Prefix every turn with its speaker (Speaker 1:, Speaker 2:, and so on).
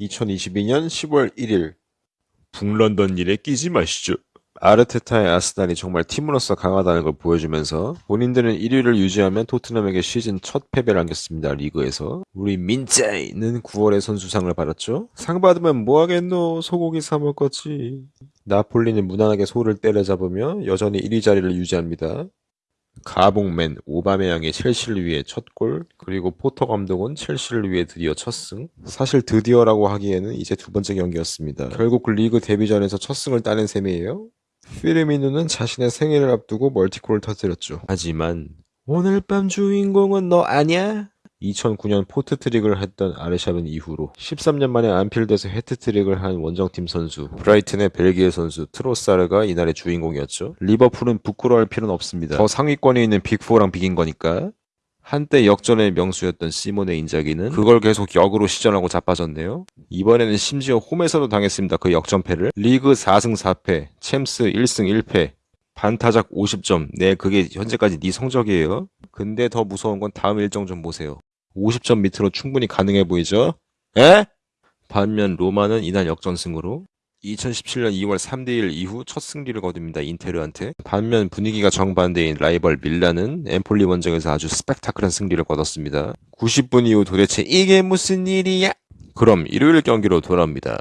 Speaker 1: 2022년 10월 1일 북런던 일에 끼지 마시죠. 아르테타의 아스날이 정말 팀으로서 강하다는 걸 보여주면서 본인들은 1위를 유지하면 토트넘에게 시즌 첫 패배를 안겼습니다. 리그에서. 우리 민짜이는 9월에 선수상을 받았죠. 상 받으면 뭐 하겠노 소고기 사 먹겠지. 나폴리는 무난하게 소를 때려잡으며 여전히 1위 자리를 유지합니다. 가봉맨 오바메양의 첼시를 위해 첫 골, 그리고 포터 감독은 첼시를 위해 드디어 첫 승. 사실 드디어라고 하기에는 이제 두 번째 경기였습니다. 결국 그 리그 데뷔전에서 첫 승을 따낸 셈이에요. 피르미누는 자신의 생일을 앞두고 멀티골을 터뜨렸죠. 하지만 오늘 밤 주인공은 너 아냐? 2009년 포트트릭을 했던 아르샤빈 이후로 13년 만에 안필드에서 해트트릭을 한 원정팀 선수 브라이튼의 벨기에 선수 트로사르가 이날의 주인공이었죠. 리버풀은 부끄러워할 필요는 없습니다. 더 상위권에 있는 빅4랑 비긴 거니까. 한때 역전의 명수였던 시모네 인자기는 그걸 계속 역으로 시전하고 자빠졌네요. 이번에는 심지어 홈에서도 당했습니다. 그 역전패를. 리그 4승 4패, 챔스 1승 1패, 반타작 50점. 네, 그게 현재까지 네 성적이에요. 근데 더 무서운 건 다음 일정 좀 보세요. 50점 밑으로 충분히 가능해 보이죠? 에? 반면 로마는 이날 역전승으로 2017년 2월 3대1 이후 첫 승리를 거둡니다. 인테르한테. 반면 분위기가 정반대인 라이벌 밀라는 엠폴리 원정에서 아주 스펙타클한 승리를 거뒀습니다. 90분 이후 도대체 이게 무슨 일이야? 그럼 일요일 경기로 돌아옵니다.